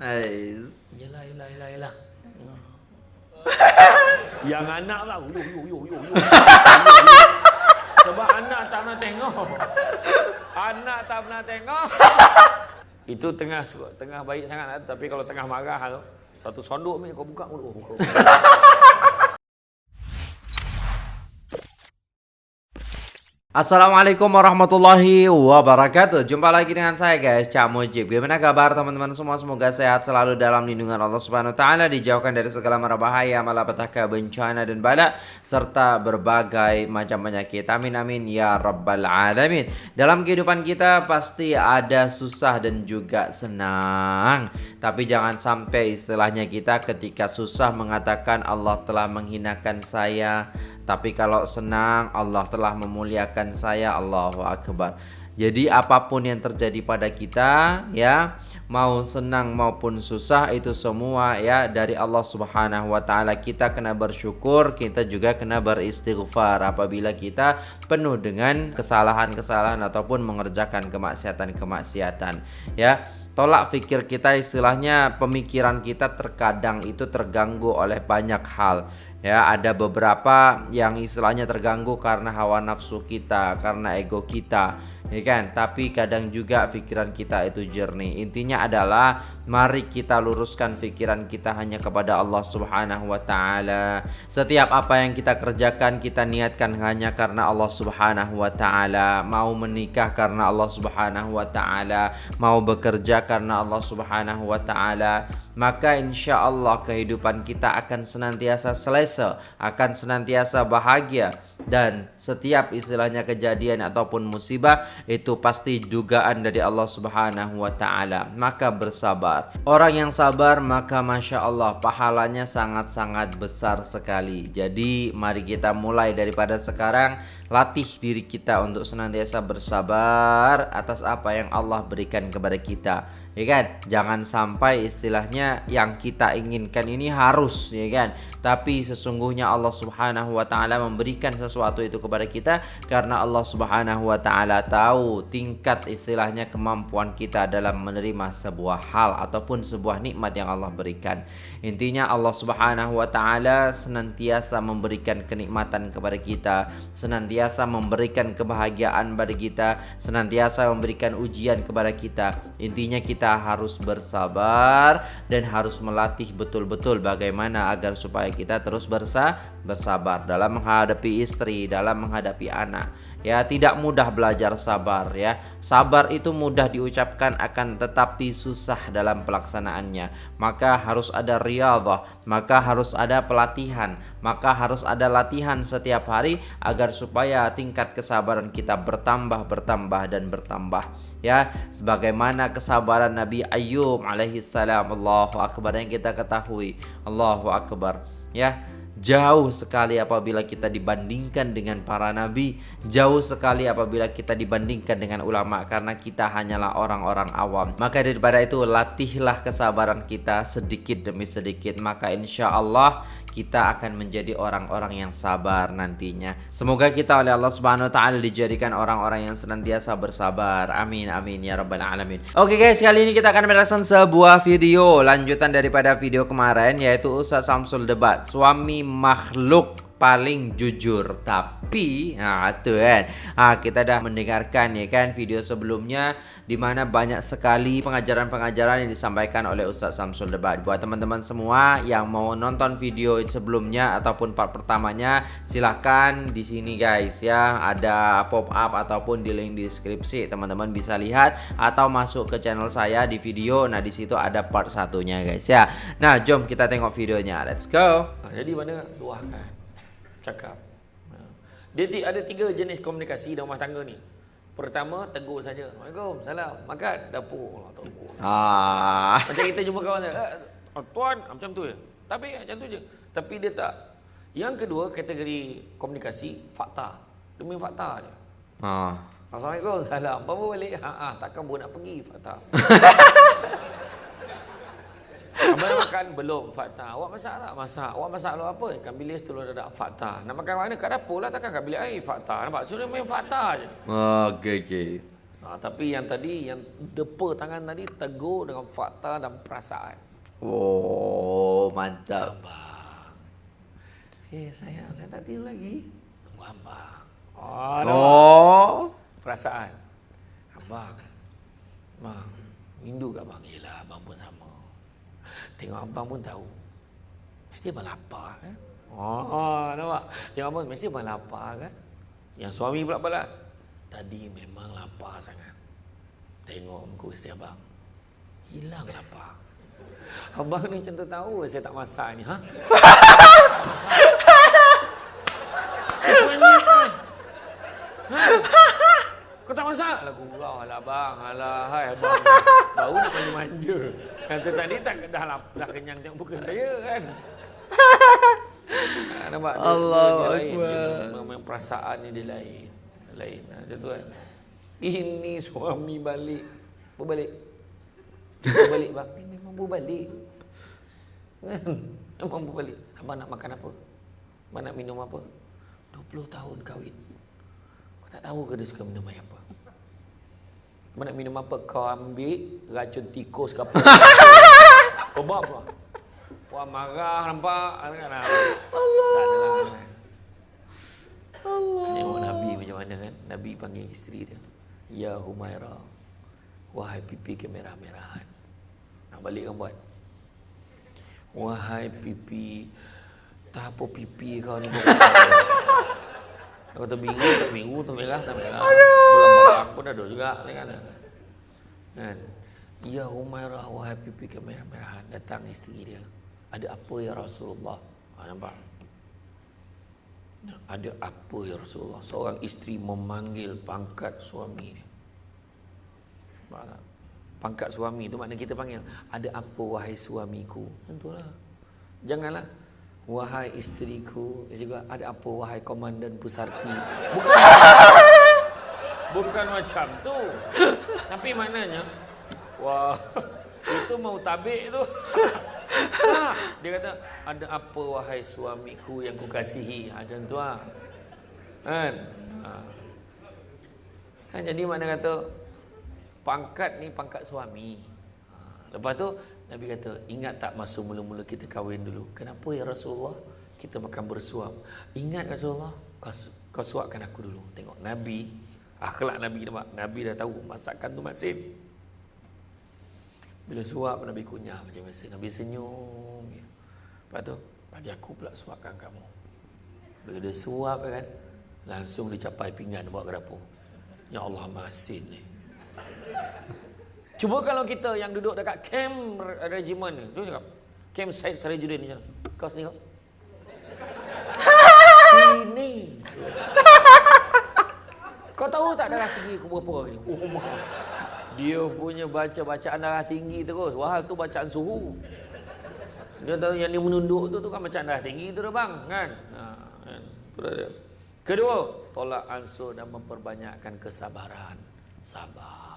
Ais. Yelah, yelah, yelah, yelah. Yang anak lah, yo, yo, yo, yo, yo. Sebab anak tak pernah tengok. Anak tak pernah tengok. Itu tengah tengah baik sangat lah. Tapi kalau tengah marah tu, satu sonduk ni kau buka mulut. Assalamualaikum warahmatullahi wabarakatuh. Jumpa lagi dengan saya guys Cak Mujib. Gimana kabar teman-teman semua? Semoga sehat selalu dalam lindungan Allah Subhanahu Taala Dijauhkan dari segala mara bahaya Malapetaka bencana dan bala Serta berbagai macam penyakit. Amin amin ya rabbal alamin. Dalam kehidupan kita Pasti ada susah dan juga senang. Tapi jangan sampai istilahnya kita Ketika susah mengatakan Allah telah menghinakan saya tapi kalau senang Allah telah memuliakan saya Allahu Akbar. Jadi apa pun yang terjadi pada kita ya Mau senang maupun susah itu semua ya Dari Allah subhanahu wa ta'ala. Kita kena bersyukur Kita juga kena beristighfar. Apabila kita penuh dengan kesalahan-kesalahan Ataupun mengerjakan kemaksiatan-kemaksiatan Ya. Tolak fikir kita istilahnya pemikiran kita terkadang itu terganggu oleh banyak hal Ya, ada beberapa yang istilahnya terganggu karena hawa nafsu kita, karena ego kita, ya kan? Tapi kadang juga pikiran kita itu jernih. Intinya adalah mari kita luruskan pikiran kita hanya kepada Allah Subhanahu wa taala. Setiap apa yang kita kerjakan kita niatkan hanya karena Allah Subhanahu wa taala. Mau menikah karena Allah Subhanahu wa taala, mau bekerja karena Allah Subhanahu wa taala maka insya Allah kehidupan kita akan senantiasa selesa, akan senantiasa bahagia dan setiap istilahnya kejadian ataupun musibah itu pasti dugaan dari Allah Subhanahu wa taala. Maka bersabar. Orang yang sabar maka masya Allah pahalanya sangat-sangat besar sekali. Jadi mari kita mulai daripada sekarang latih diri kita untuk senantiasa bersabar atas apa yang Allah berikan kepada kita ya kan? Jangan sampai istilahnya yang kita inginkan ini harus ya kan tapi sesungguhnya Allah Subhanahu wa taala memberikan sesuatu itu kepada kita karena Allah Subhanahu wa taala tahu tingkat istilahnya kemampuan kita dalam menerima sebuah hal ataupun sebuah nikmat yang Allah berikan. Intinya Allah Subhanahu wa taala senantiasa memberikan kenikmatan kepada kita senantiasa memberikan kebahagiaan kepada kita senantiasa memberikan ujian kepada kita. Intinya kita harus bersabar dan harus melatih betul-betul bagaimana agar supaya kita terus bersa bersabar dalam menghadapi istri, dalam menghadapi anak. Ya, tidak mudah belajar sabar ya. Sabar itu mudah diucapkan akan tetapi susah dalam pelaksanaannya. Maka harus ada riyadhah, maka harus ada pelatihan, maka harus ada latihan setiap hari agar supaya tingkat kesabaran kita bertambah, bertambah dan bertambah. Ya, sebagaimana kesabaran Nabi Ayyub alaihi salam, Allahu akbar yang kita ketahui. Allahu akbar. Ya, Jauh sekali apabila kita dibandingkan dengan para nabi Jauh sekali apabila kita dibandingkan dengan ulama Karena kita hanyalah orang-orang awam. Maka daripada itu latihlah kesabaran kita sedikit demi sedikit. Maka insya Allah kita akan menjadi orang-orang yang sabar nantinya. Semoga kita oleh Allah Subhanahu wa taala dijadikan orang-orang yang senantiasa bersabar. Amin amin ya rabbal alamin. Oke guys, kali ini kita akan merasakan sebuah video lanjutan daripada video kemarin yaitu Ustaz Samsul debat suami makhluk paling jujur. Tapi nah itu kan. Ah kita dah mendengarkan ya kan video sebelumnya di mana banyak sekali pengajaran-pengajaran yang disampaikan oleh Ustaz Samsul Debat. Buat teman-teman semua yang mau nonton video sebelumnya ataupun part pertamanya silahkan di sini guys ya. Ada pop up ataupun di link deskripsi. Teman-teman bisa lihat atau masuk ke channel saya di video. Nah di situ ada part satunya guys ya. Nah jom kita tengok videonya. Let's go. Jadi mana? Dua kan cakap. Ha. Dia ada tiga jenis komunikasi dalam rumah tangga ni. Pertama, tegur saja. Assalamualaikum, salam. Makan, dapur. Allah tahu. Ah. Macam kita jumpa kawan dia. Eh, oh, tuan, macam tu je. Tapi macam tu je. Tapi dia tak. Yang kedua, kategori komunikasi, fakta. Demi fakta dia. Ah. Assalamualaikum, salam. Bawa balik. Ha, ha, takkan buat nak pergi, fakta. Abang makan belum fakta. Awak masak tak? Masak. Awak masak lu apa? Ikan bilis telur dadak fakta. Nak makan mana? Kat dapur lah takkan kat bilik air fakta. Nampak? Suruh main fakta je. Okey okey. Ha, tapi yang tadi, yang depa tangan tadi tegur dengan fakta dan perasaan. Oh, mantap. Abang. Eh, sayang, saya tak tidur lagi. Tunggu abang. Oh, oh. Perasaan. Abang. Abang. Rindu ke abang? Yelah, abang pun sama. Tengok abang pun tahu. Mesti abang lapar kan? Oh, nampak? Tengok abang, mesti abang lapar kan? Yang suami pula balas. Tadi memang lapar sangat. Tengok muka isteri abang. Hilang lapar. Abang ni macam tahu saya tak masak ni. Ha? ha? Kau tak masak? Lah gurau lah abang. Alah hai abang. Baru nak manja-manja. Kata tadi tak dah, dah, dah kenyang tengok muka saya kan. Ha, nampak? Dia, Allah dia, dia lain. Dia, memang perasaan ni dia lain. Lain. Ha, dia tu kan. Ini suami balik. Berbalik. Berbalik bang. Ni memang berbalik. Kan? Memang berbalik. Abang nak makan apa? Abang nak minum apa? 20 tahun kahwin. Kau tak tahu ke dia suka minum air apa? Abang nak minum apa? Kau ambil racun tikus ke apa? Kau bawa apa? Wah marah nampak kan Allah. Tak adalah kan. Allah. Tengok Nabi macam mana kan? Nabi panggil isteri dia. Ya Humaira. Wahai pipi kemerah-merahan. Nak balik kan buat. Wahai pipi tak apa pipi kau ni Kau kata biru tak biru tu merah tak merah. Belum barang pun ada juga ni kan. Kan? Ya Humairah wahai pipi kemerah-merahan datang isteri dia. Ada apa ya Rasulullah? Ha, nampak? Ada apa ya Rasulullah? Seorang isteri memanggil pangkat suami dia. Nampak tak? Pangkat suami tu makna kita panggil. Ada apa wahai suamiku? Tentulah. Janganlah. Wahai isteriku. Juga ada apa wahai komandan pusarti? Bukan. Bukan macam tu. Tapi maknanya. Wah. Itu mau tabik tu. Ha, dia kata, ada apa wahai suamiku yang kukasihi? Ha, macam tu lah. Kan? Ha. Kan jadi mana kata, pangkat ni pangkat suami. Lepas tu, Nabi kata, ingat tak masa mula-mula kita kahwin dulu? Kenapa ya Rasulullah? Kita makan bersuap. Ingat Rasulullah? Kau, kau suapkan aku dulu. Tengok Nabi, akhlak Nabi nampak. Nabi dah tahu masakan tu masin. Bila suap Nabi kunyah macam biasa. Nabi senyum. Ya. Lepas tu, bagi aku pula suapkan kamu. Bila dia suap kan, langsung dia capai pinggan bawa ke dapur. Ya Allah masin ni. Cuba kalau kita yang duduk dekat camp regimen ni. Tu cakap. Camp Syed Sarajudin ni. Kau sini kau. Sini. Kau tahu tak darah tinggi aku berapa hari ni? Oh. Dia punya baca bacaan darah tinggi terus. Wahal tu bacaan suhu. Dia tahu yang dia menunduk tu tu kan bacaan darah tinggi tu dah bang, kan? Ha, kan? Tu dah dia. Kedua, tolak ansur dan memperbanyakkan kesabaran. Sabar.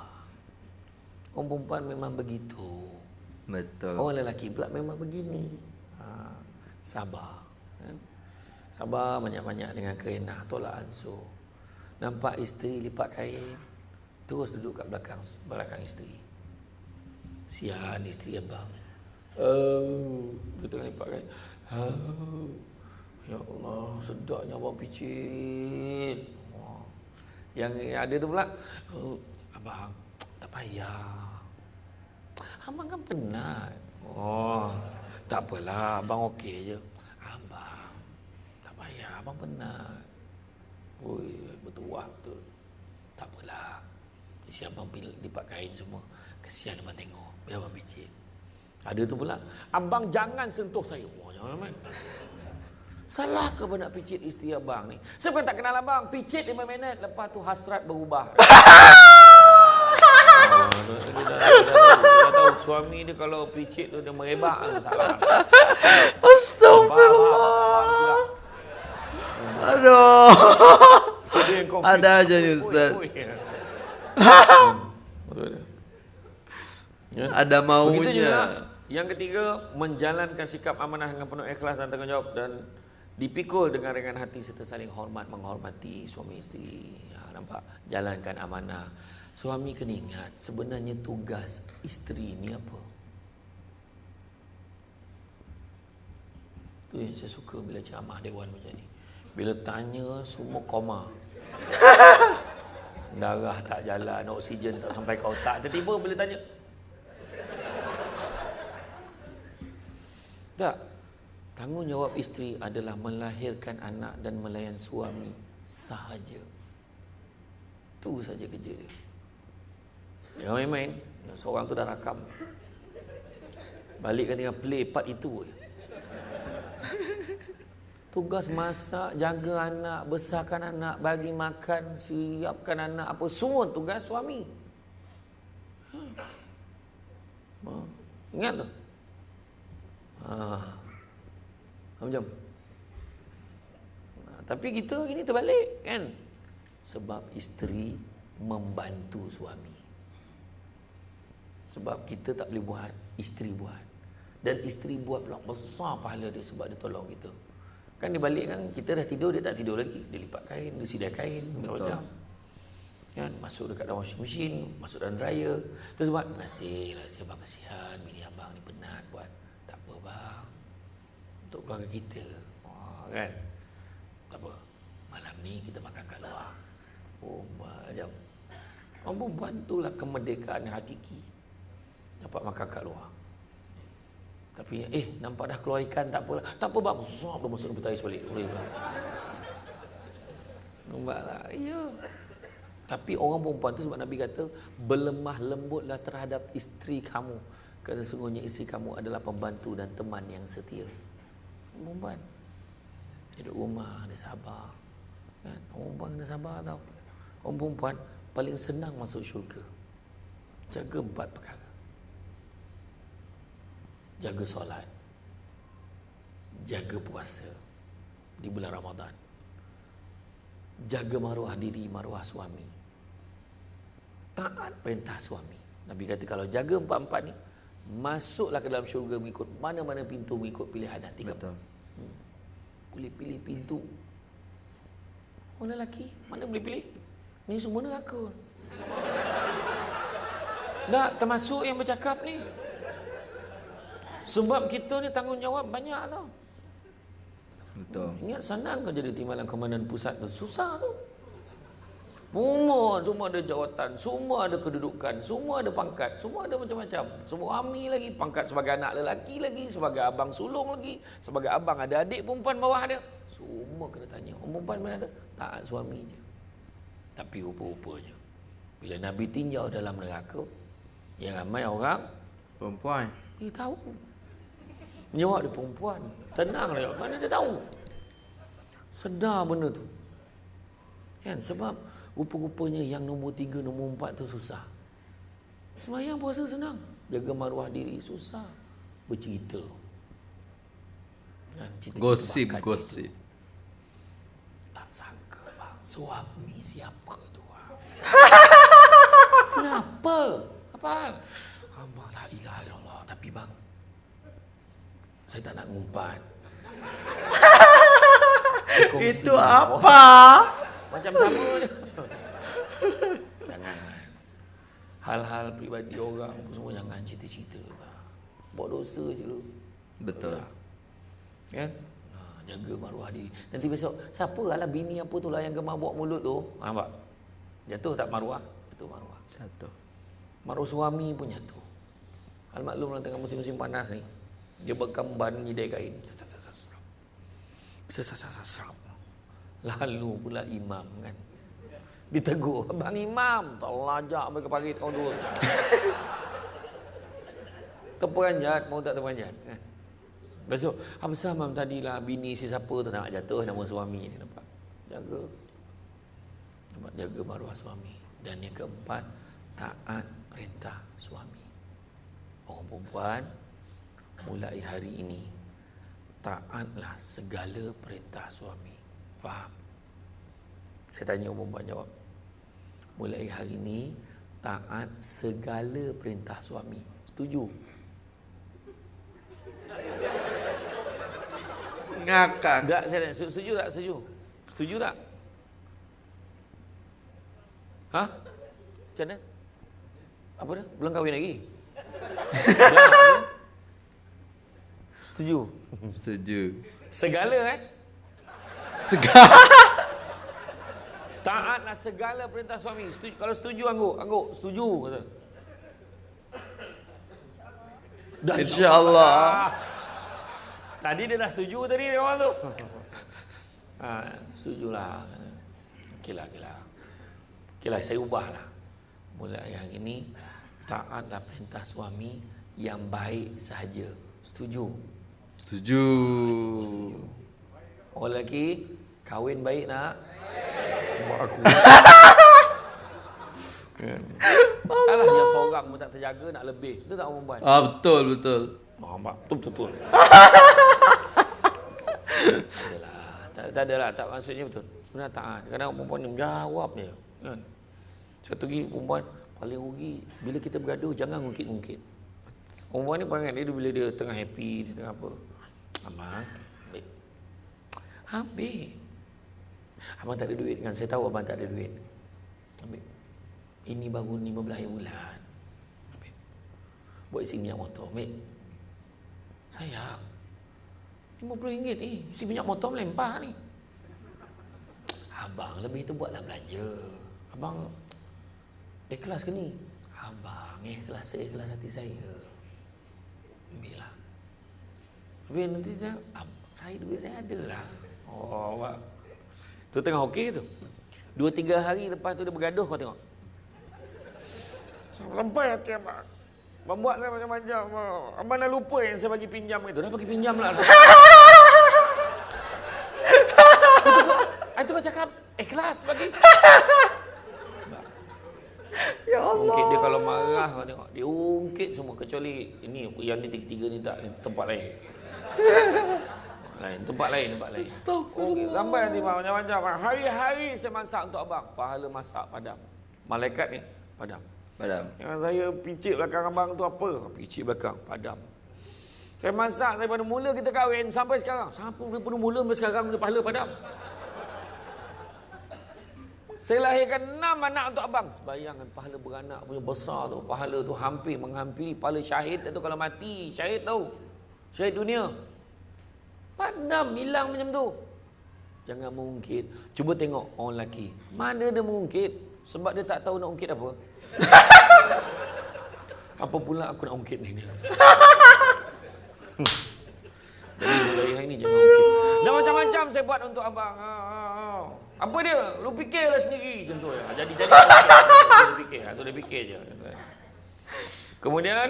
Orang perempuan memang begitu. Betul. Orang lelaki pula memang begini. Ha, sabar. Kan? Sabar banyak-banyak dengan kerenah. Tolak ansur. Nampak isteri lipat kain. Terus duduk kat belakang belakang isteri. Sian isteri abang. Oh, dia tengah lipat kain. Oh, ya Allah, sedapnya abang picit. Oh. Yang ada tu pula, oh, abang, tak payah. Abang kan penat. Oh, tak apalah, abang okey je. Abang, tak payah, abang penat. Oi, betul betul. Tak apalah. Si abang lipat kain semua. Kesian abang tengok. Biar abang picit. Ada tu pula. Abang jangan sentuh saya. Wah, jangan amat. Salah ke nak picit isteri abang ni? Saya bukan tak kenal abang. Picit 5 minit. Lepas tu hasrat berubah. Dia, dah, dia, dah, dia, dah tahu, suami dia kalau picit tu dia merebak tu salah. Astagfirullah. Aduh. Ada aja ni, Ustaz. Ya. Ada maunya. Begitu juga yang ketiga menjalankan sikap amanah dengan penuh ikhlas dan tanggungjawab dan dipikul dengan ringan hati serta saling hormat menghormati suami isteri. Ya, nampak? Jalankan amanah Suami kena ingat sebenarnya tugas isteri ni apa? Tu yang saya suka bila ceramah dewan macam ni. Bila tanya semua koma. Darah tak jalan, oksigen tak sampai ke otak. Tiba-tiba bila tanya. Tak. Tanggungjawab isteri adalah melahirkan anak dan melayan suami sahaja. Tu saja kerja dia. Jangan main-main. Seorang tu dah rakam. Balik kan tinggal play part itu. Tugas masak, jaga anak, besarkan anak, bagi makan, siapkan anak, apa semua tugas suami. Ha. Ingat tu? Ha. Jom. Ha. Tapi kita ini terbalik kan? Sebab isteri membantu suami. Sebab kita tak boleh buat, isteri buat. Dan isteri buat pula besar pahala dia sebab dia tolong kita. Kan dia balik kan, kita dah tidur, dia tak tidur lagi. Dia lipat kain, dia sidai kain, macam Kan, masuk dekat dalam washing machine, masuk dalam dryer. Terus buat, kasih lah, saya bang kesian, bini abang ni penat buat. Tak apa bang. Untuk keluarga kita. Oh, kan? Tak apa. Malam ni kita makan kat luar. Oh, macam. Orang perempuan tu lah kemerdekaan yang hakiki dapat makan kat luar. Tapi eh nampak dah keluar ikan tak apalah. Tak apa bang, zop dah masuk dalam balik. Boleh pula. Nampak tak? Ya. Tapi orang perempuan tu sebab Nabi kata berlemah lembutlah terhadap isteri kamu. Kerana sesungguhnya isteri kamu adalah pembantu dan teman yang setia. Perempuan. Dia duduk rumah, dia sabar. Kan? Orang perempuan kena sabar tau. Orang perempuan paling senang masuk syurga. Jaga empat perkara jaga solat. Jaga puasa di bulan Ramadan. Jaga maruah diri maruah suami. Taat perintah suami. Nabi kata kalau jaga empat-empat ni masuklah ke dalam syurga mengikut mana-mana pintu mengikut pilihan hati kamu. Betul. Hmm. boleh pilih pintu. Orang lelaki mana boleh pilih? Ni semua neraka. Tak termasuk yang bercakap ni sebab kita ni tanggungjawab banyak tau. Betul. Ingat senang kau jadi timbalan komandan pusat tu. Susah tu. Semua, semua ada jawatan, semua ada kedudukan, semua ada pangkat, semua ada macam-macam. Semua ami lagi, pangkat sebagai anak lelaki lagi, sebagai abang sulung lagi, sebagai abang ada adik perempuan bawah dia. Semua kena tanya. Orang perempuan mana ada? Taat suami je. Tapi rupa-rupanya. Bila Nabi tinjau dalam neraka, yang ramai orang perempuan. Dia tahu. Nyawa dia perempuan. Tenang dia. Mana dia tahu? Sedar benda tu. Kan? Sebab rupa-rupanya yang nombor tiga, nombor empat tu susah. Semayang puasa senang. Jaga maruah diri susah. Bercerita. Kan? Gosip, gosip. Tak sangka bang. Suami siapa tu? Kenapa? Apa? Allah la ilaha illallah. Tapi bang, saya tak nak ngumpat. Itu apa? Macam sama je. Jangan. Hal-hal pribadi orang pun semua jangan cerita-cerita. Buat dosa je. Betul. Ya. Jaga maruah diri. Nanti besok, siapa lah bini apa tu lah yang gemar buat mulut tu? Ha, nampak? Jatuh tak maruah? Jatuh maruah. Jatuh. Maruah suami pun jatuh. Hal maklum lah tengah musim-musim panas ni. Dia bekam ban nyidai kain. Lalu pula imam kan. Ditegur. Bang imam. Tak lajak mereka parit kau dua. terperanjat. Mau tak terperanjat. Kan? Besok. Apa sama tadi lah. Bini si siapa tu nak jatuh nama suami ni. Nampak? Jaga. Nampak? Jaga maruah suami. Dan yang keempat. Taat perintah suami. Orang perempuan mulai hari ini taatlah segala perintah suami. Faham? Saya tanya umum buat jawab. Mulai hari ini taat segala perintah suami. Setuju? Ngakak. Tak, saya tanya. Setuju tak? Setuju? Setuju tak? Ha? Macam mana? Apa dia? Belum kahwin lagi? Setuju? Setuju. Segala eh? Segala. Taatlah segala perintah suami. Setuju. Kalau setuju angguk, angguk setuju kata. Dah insya-Allah. Tadi dia dah setuju tadi dia awal tu. ha, setujulah. Okeylah, okeylah. Okeylah, saya ubahlah. Mulai hari ini taatlah perintah suami yang baik sahaja. Setuju? Setuju. Orang lelaki kahwin baik nak? Buat aku. Alah yang seorang pun tak terjaga nak lebih. Itu tak perempuan. Ah betul betul. Oh, mak, betul betul. adalah. Tak, tak adalah tak maksudnya betul. Sebenarnya taat. Kadang perempuan ni menjawab je. Kan? Satu lagi perempuan paling rugi bila kita bergaduh jangan ngungkit-ngungkit. Perempuan ni perangai dia bila dia tengah happy, dia tengah apa. Abang, ambil. Ambil. Abang tak ada duit kan? Saya tahu abang tak ada duit. Ambil. Ini baru 15 bulan. Ambil. Buat isi minyak motor. Ambil. Sayang. RM50 ni. Isi minyak motor melempah ni. Abang lebih tu buatlah belanja. Abang ikhlas ke ni? Abang ikhlas seikhlas hati saya. Ambil lah. Habis nanti dia, saya duit saya ada lah. Oh, awak. Tu tengah okey tu. Dua tiga hari lepas tu dia bergaduh kau tengok. Sampai hati abang. Membuat saya macam-macam. Abang dah lupa yang saya bagi pinjam itu. Dah bagi pinjam lah. Itu kau cakap ikhlas bagi. Ya Allah. Ungkit dia kalau marah kau tengok. Dia ungkit semua kecuali ini yang ni tiga-tiga ni tak ni tempat lain. Lain tempat lain tempat lain. Astagfirullah. Sampai nanti macam-macam. Hari-hari saya masak untuk abang. Pahala masak padam. Malaikat ni padam. Padam. Yang saya picit belakang abang tu apa? Picit belakang padam. Saya masak daripada mula kita kahwin sampai sekarang. Siapa daripada mula sampai sekarang dia pahala padam. Saya lahirkan enam anak untuk abang. Bayangkan pahala beranak punya besar tu. Pahala tu hampir menghampiri pahala syahid tu kalau mati. Syahid tahu. Syahid dunia. Padam hilang macam tu. Jangan mengungkit. Cuba tengok orang lelaki. Mana dia mengungkit? Sebab dia tak tahu nak ungkit apa. apa pula aku nak ungkit ni? Jadi mulai hari ni jangan ungkit. Dan macam-macam saya buat untuk abang. Ha, ha, ha. Apa dia? Lu fikirlah sendiri macam tu. ya. Jadi jadi dia fikir. Ha, dia fikir je. Kemudian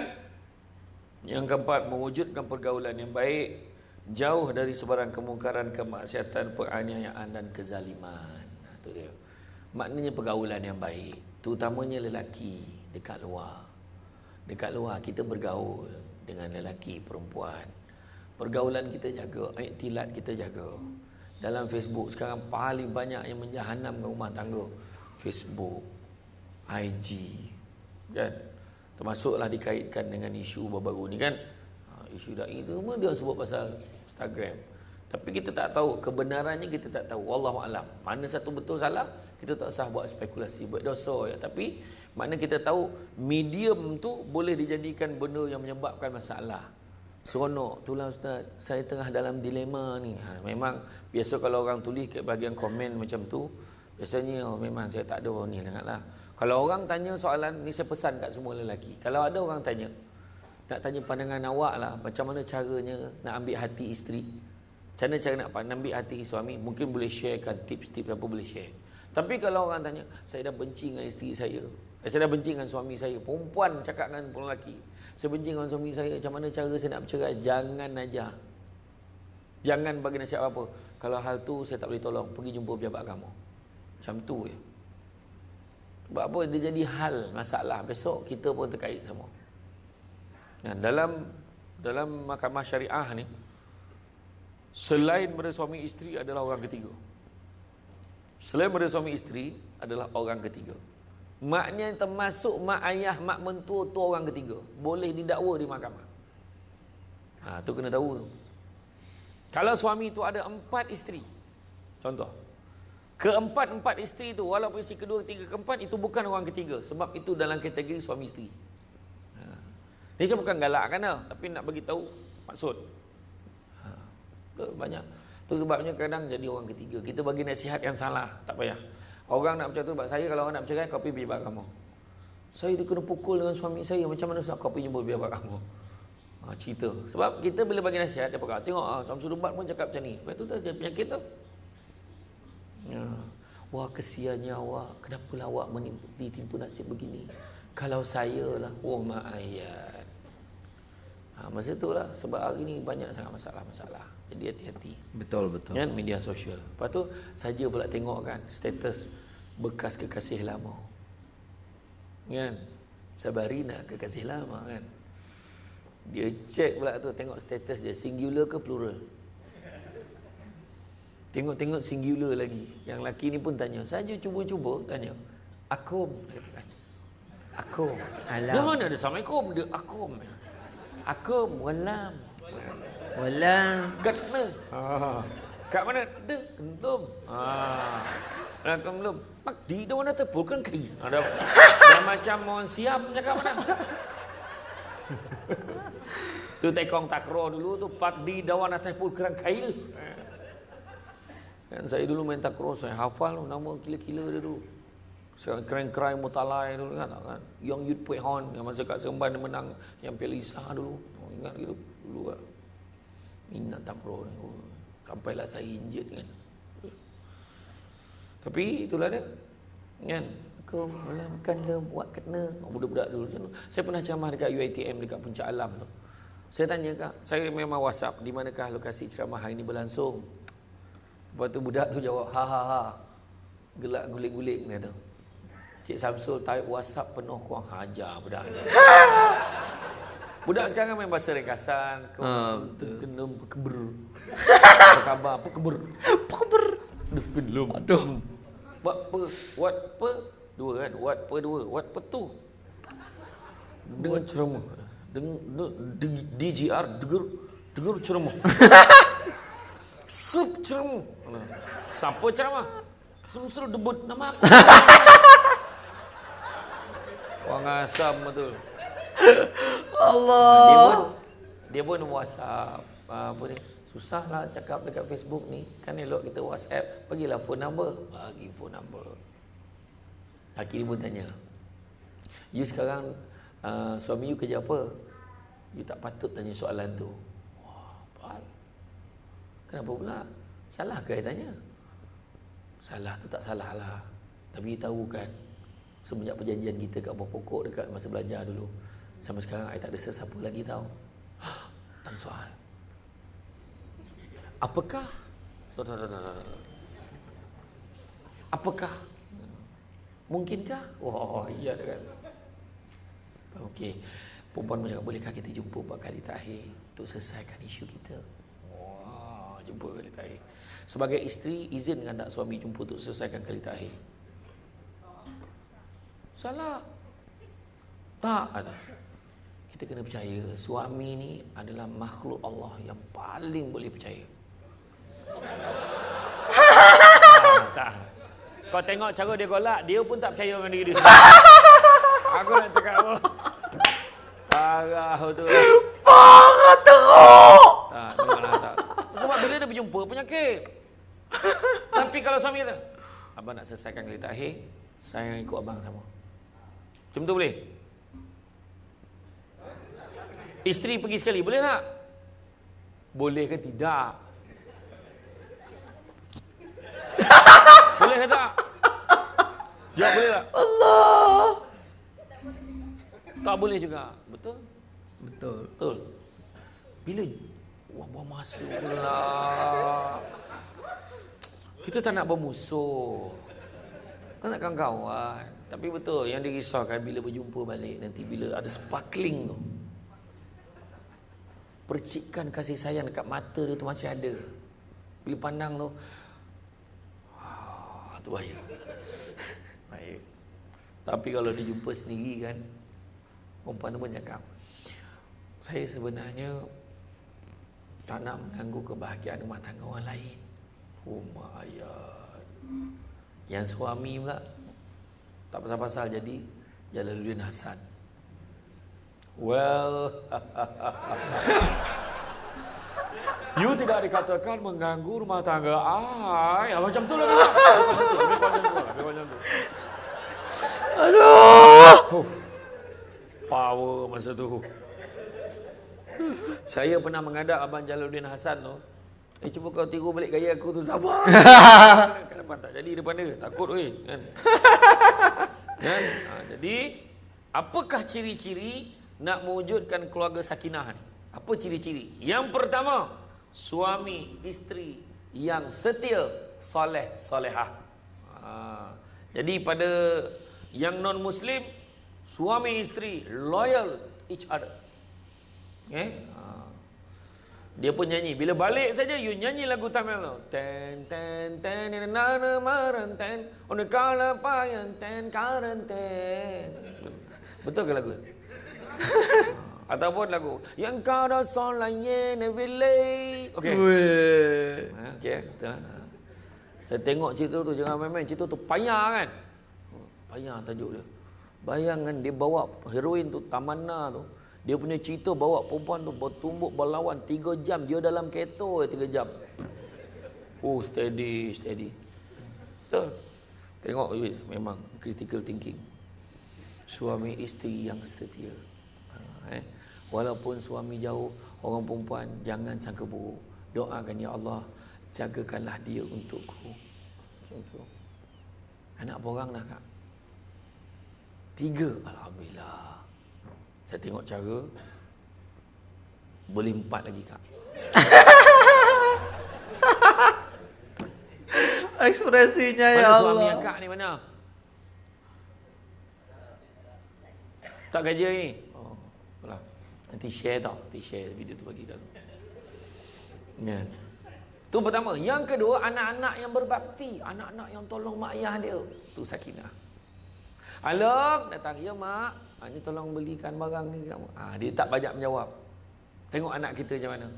yang keempat mewujudkan pergaulan yang baik jauh dari sebarang kemungkaran, kemaksiatan, penganiayaan dan kezaliman. Ha, tu dia. Maknanya pergaulan yang baik, terutamanya lelaki dekat luar. Dekat luar kita bergaul dengan lelaki, perempuan. Pergaulan kita jaga, iktilat kita jaga. Dalam Facebook sekarang paling banyak yang menjahanamkan rumah tangga. Facebook, IG, kan? Termasuklah dikaitkan dengan isu baru-baru ni kan. Ha, isu dai itu semua dia sebut pasal Instagram. Tapi kita tak tahu kebenarannya kita tak tahu. Wallahu alam. Mana satu betul salah, kita tak usah buat spekulasi, buat dosa ya. Tapi mana kita tahu medium tu boleh dijadikan benda yang menyebabkan masalah. Seronok, itulah Ustaz, saya tengah dalam dilema ni. Ha, memang biasa kalau orang tulis ke bahagian komen macam tu, biasanya oh, memang saya tak ada ni sangatlah. Kalau orang tanya soalan, ni saya pesan kat semua lelaki. Kalau ada orang tanya, nak tanya pandangan awak lah, macam mana caranya nak ambil hati isteri. Macam mana cara nak ambil hati suami, mungkin boleh sharekan tips-tips apa boleh share. Tapi kalau orang tanya, saya dah benci dengan isteri saya. Eh, saya dah benci dengan suami saya. Perempuan cakap dengan perempuan lelaki. Saya benci dengan suami saya. Macam mana cara saya nak bercerai? Jangan aja. Jangan bagi nasihat apa. Kalau hal tu saya tak boleh tolong. Pergi jumpa pejabat kamu. Macam tu je. Sebab apa? Dia jadi hal masalah. Besok kita pun terkait semua. Dan dalam dalam mahkamah syariah ni, selain pada suami isteri adalah orang ketiga. Selain pada suami isteri adalah orang ketiga. Maknya termasuk mak ayah, mak mentua tu orang ketiga. Boleh didakwa di mahkamah. Ha, tu kena tahu tu. Kalau suami tu ada empat isteri. Contoh. Keempat-empat isteri itu, walaupun isteri kedua, ketiga, keempat, itu bukan orang ketiga. Sebab itu dalam kategori suami isteri. Ha. Ini saya bukan galak kan, tapi nak bagi tahu maksud. Ha. Banyak. Itu sebabnya kadang jadi orang ketiga. Kita bagi nasihat yang salah, tak payah. Orang nak bercakap tu, saya kalau orang nak bercakap, kau pergi biar kamu. Saya dia kena pukul dengan suami saya, macam mana kau pergi jumpa biar kamu. Ha, cerita. Sebab kita bila bagi nasihat, dia pakai, tengok ah, Samsul Ubat pun cakap macam ni. Lepas tu dia penyakit tu. Ya. Wah kesiannya awak, kenapalah awak ditimpu nasib begini. Kalau saya lah, wah mak ayat. Ha, masa itulah, sebab hari ni banyak sangat masalah-masalah. Jadi hati-hati. Betul, betul. Kan, media sosial. Lepas tu, saja pula tengok kan, status bekas kekasih lama. Kan? Sabarina kekasih lama kan. Dia cek pula tu tengok status dia singular ke plural. Tengok-tengok singular lagi. Yang laki ni pun tanya, saja cuba-cuba tanya. Akum kan. Akum. Alam. Dia mana ada Assalamualaikum? Dia akum. Akum walam. Walam. Kat mana? Ha. Kat mana? Dia kendum. Ha. Dah belum. Pak di dah mana terpulkan kai. Ada. Dah macam mohon siap cakap mana? tu tekong takro dulu tu pak di dawan atas pul kerang kail. Kan saya dulu main takro saya hafal nama kila-kila dia dulu. Sekarang keren keren mutalai dulu kan kan. Yang Yud Pui Hon yang masa kat Seremban dia menang yang Piala Isah dulu. Oh, ingat gitu dulu kan. Minat takro ni. Oh, sampailah saya injet kan. Tapi itulah dia. Kan? Kau malamkan lem buat kena oh, budak-budak dulu macam Saya pernah ceramah dekat UiTM dekat Puncak Alam tu. Saya tanya kak, saya memang WhatsApp di manakah lokasi ceramah hari ini berlangsung. Lepas tu budak tu jawab ha ha ha. Gelak guling-guling dia tu. Cik Samsul type WhatsApp penuh kuang hajar budak ni. budak sekarang main bahasa ringkasan. Kau uh, kena keber. Apa khabar? Apa keber? Apa keber? Aduh, belum. Aduh. What per? What per? Dua kan? What per dua? What per tu? Dengan ceramah. Dengan DGR dengar dengar ceramah. Sup ceramah. Siapa ceramah? Suruh debut nama aku. Wang asam betul. Allah. Dia pun dia pun WhatsApp apa ni? Susahlah cakap dekat Facebook ni. Kan elok kita WhatsApp, bagilah phone number. Bagi phone number. Laki ni pun tanya. You sekarang uh, suami you kerja apa? You tak patut tanya soalan tu. Wah. Kenapa pula? Salah ke tanya? Salah tu tak salah lah. Tapi you tahu kan, semenjak perjanjian kita kat bawah pokok dekat masa belajar dulu, sampai sekarang saya tak ada sesiapa lagi tahu. Tak soal. Apakah Apakah Mungkinkah? Oh, iya kan. Okey. Perempuan macam bolehkah kita jumpa empat kali terakhir untuk selesaikan isu kita? Jumpa kali terakhir. Sebagai isteri, izin dengan tak suami jumpa untuk selesaikan kali terakhir? Salah. Tak ada. Kita kena percaya suami ni adalah makhluk Allah yang paling boleh percaya. tak. Kau tengok cara dia golak, dia pun tak percaya dengan diri dia Aku nak cakap apa? Parah tu. Parah teruk. Dia berjumpa penyakit. Tapi kalau suami kata, abang nak selesaikan kali terakhir, saya ikut abang sama. Macam tu boleh? Isteri pergi sekali, boleh tak? Boleh ke tidak? boleh ke tak? Jawab boleh tak? Allah. Tak boleh juga. Betul? Betul. Betul. Bila wah buang masa pula. Kita tak nak bermusuh. Kita nak kawan. Tapi betul yang dirisaukan bila berjumpa balik nanti bila ada sparkling tu. Percikan kasih sayang dekat mata dia tu masih ada. Bila pandang tu, tu bahaya. Baik. Tapi kalau dia jumpa sendiri kan, perempuan tu pun cakap, saya sebenarnya tak nak mengganggu kebahagiaan rumah tangga orang lain. Rumah ayat. Yang suami pula tak pasal-pasal jadi Jalaluddin Hasan. Well, You tidak dikatakan mengganggu rumah tangga ai. Ah, macam tu lah. Lebih panjang tu. Lebih panjang tu. Aduh. Power masa tu. Saya pernah mengadap Abang Jalaluddin Hasan tu. Eh cuba kau tiru balik gaya aku tu sabar. Kenapa tak jadi depan dia? Takut weh kan. kan? Ha, jadi apakah ciri-ciri nak mewujudkan keluarga sakinah ni? Apa ciri-ciri? Yang pertama, suami isteri yang setia soleh solehah. Ha. Jadi pada yang non muslim suami isteri loyal each other. Okay? Ha. Dia pun nyanyi. Bila balik saja you nyanyi lagu Tamil tu. Ten ten ten na na maran ten on the color payan ten karan ten. Betul ke lagu? Ataupun lagu Yang kau dah solaya nevilay Okey ha, Okey betul Saya tengok cerita tu Jangan main-main Cerita tu payah kan Payah tajuk dia Bayangkan dia bawa heroin tu Tamanna tu Dia punya cerita bawa perempuan tu Bertumbuk berlawan 3 jam Dia dalam kereta 3 jam Oh steady steady Betul Tengok memang critical thinking Suami isteri yang setia eh. Walaupun suami jauh, orang perempuan jangan sangka buruk. Doakan ya Allah, jagakanlah dia untukku. Macam tu. Anak borang dah kak? Tiga, Alhamdulillah. Saya tengok cara, boleh empat lagi kak. Ekspresinya mana ya Allah. Mana suami yang kak ni mana? Tak kerja ni? Nanti share tau. Nanti share video tu bagi kamu. Ya. Tu pertama. Yang kedua, anak-anak yang berbakti. Anak-anak yang tolong mak ayah dia. Tu sakinah. Alok, datang. Ya mak. Ha, ni tolong belikan barang ni kamu. Ha, dia tak banyak menjawab. Tengok anak kita macam mana.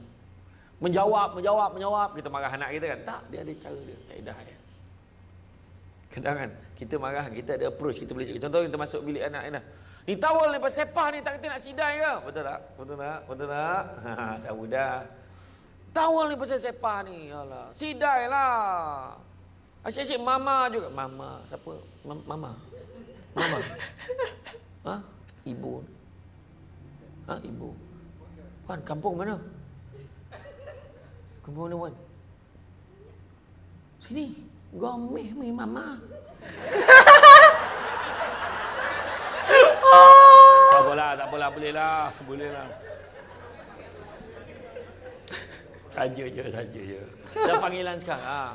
Menjawab, menjawab, menjawab. Kita marah anak kita kan. Tak, dia ada cara dia. Kaedah dia. Kadang kan, kita marah, kita ada approach, kita boleh cakap. Contoh kita masuk bilik anak ni. Ni tawal lepas sepah ni tak kata nak sidai ke? Betul tak? Betul tak? Betul tak? Ha, tak mudah. Tawal ni pasal sepah ni. Alah. Sidai lah. Asyik-asyik mama juga. Mama. Siapa? Mama. Mama. Ha? Ibu. Ha? Ibu. Wan, kampung mana? Kampung mana, Wan? Sini. Gomeh, mi mama. Tak apalah, tak apalah, boleh lah, boleh lah. Saja je, saja je. Dah panggilan sekarang. Ha.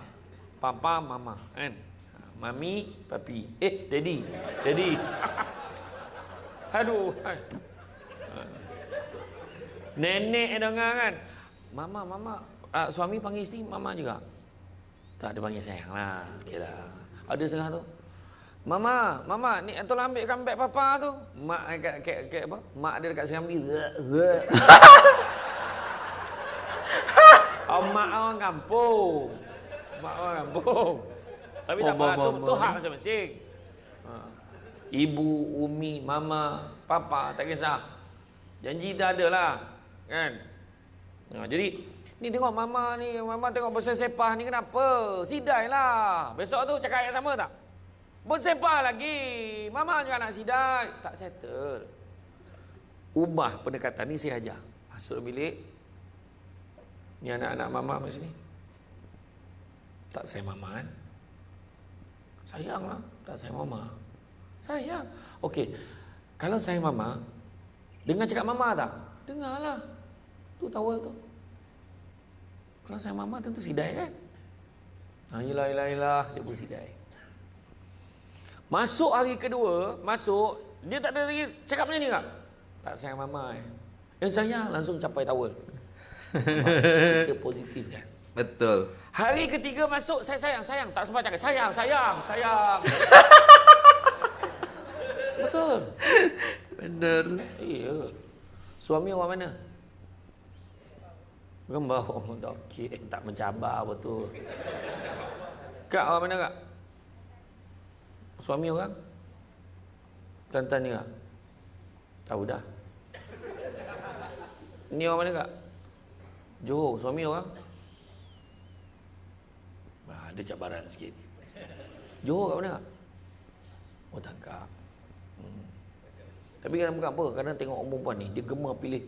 Papa, mama, kan? Ha, mami, papi. Eh, daddy. Daddy. Aduh. Nenek dengar kan? Mama, mama. Uh, suami panggil isteri, mama juga. Tak, dia panggil sayang lah. Okay lah. Ada setengah tu. Mama, mama, ni tolong ambil beg papa tu. Mak kat kat kat apa? Mak dia dekat Serambi. oh, mak orang kampung. Mak orang kampung. Tapi tak apa, tu, tu hak masing-masing. Ibu, umi, mama, papa, tak kisah. Janji tak ada lah. Kan? Ha, jadi, ni tengok mama ni, mama tengok pasal sepah ni kenapa? Sidai lah. Besok tu cakap yang sama tak? Bersepah lagi. Mama juga nak sidai. Tak settle. Ubah pendekatan ni saya ajar. Masuk bilik. Ni anak-anak mama macam ni. Tak saya mama kan? Sayang lah. Tak saya mama. Sayang. Okey. Kalau saya mama, dengar cakap mama tak? Dengarlah. Tu tawal tu. Kalau saya mama tentu sidai kan? Ha, ilah, ilah, ilah. Dia pun sidai. Masuk hari kedua, masuk, dia tak ada lagi cakap macam ni tak? Tak sayang mama eh. Yang sayang langsung capai tawar. Kita positif kan? Betul. Hari ketiga masuk, saya sayang, sayang. Tak sempat cakap, sayang, sayang, sayang. Betul. Benar. Iya. Suami orang mana? Gembau. Okey, tak mencabar betul. Kak orang mana kak? Suami orang? Kelantan ni tak? Tahu dah. Ni orang mana kak? Johor, suami orang? Ah, ada cabaran sikit. Johor kat mana kak? Oh. Hmm. Tapi kadang bukan apa, kadang tengok orang perempuan ni, dia gemar pilih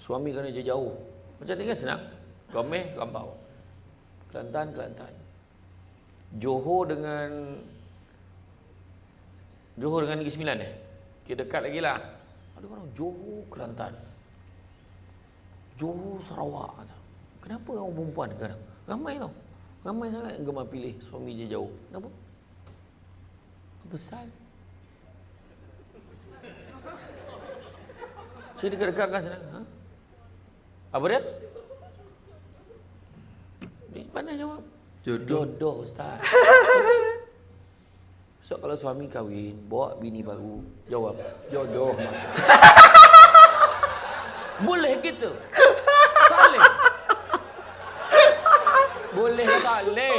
suami kerana dia jauh. Macam ni kan senang. Gomeh, Gambau. Kelantan, Kelantan. Johor dengan Johor dengan Negeri Sembilan eh? Kita dekat lagi lah. Ada orang Johor, Kelantan. Johor, Sarawak. Kenapa orang perempuan kadang? Ramai tau. Ramai sangat gemar pilih suami dia jauh. Kenapa? Besar. Saya dekat-dekat kan sana. Ha? Apa dia? Dia pandai jawab. Jodoh. Jodoh Ustaz. So kalau suami kahwin, bawa bini baru, jawab, jodoh boleh gitu? Tak boleh. Boleh tak boleh?